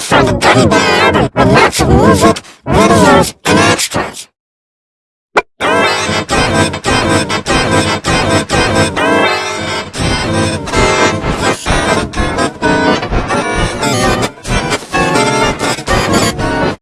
from the teddy bear!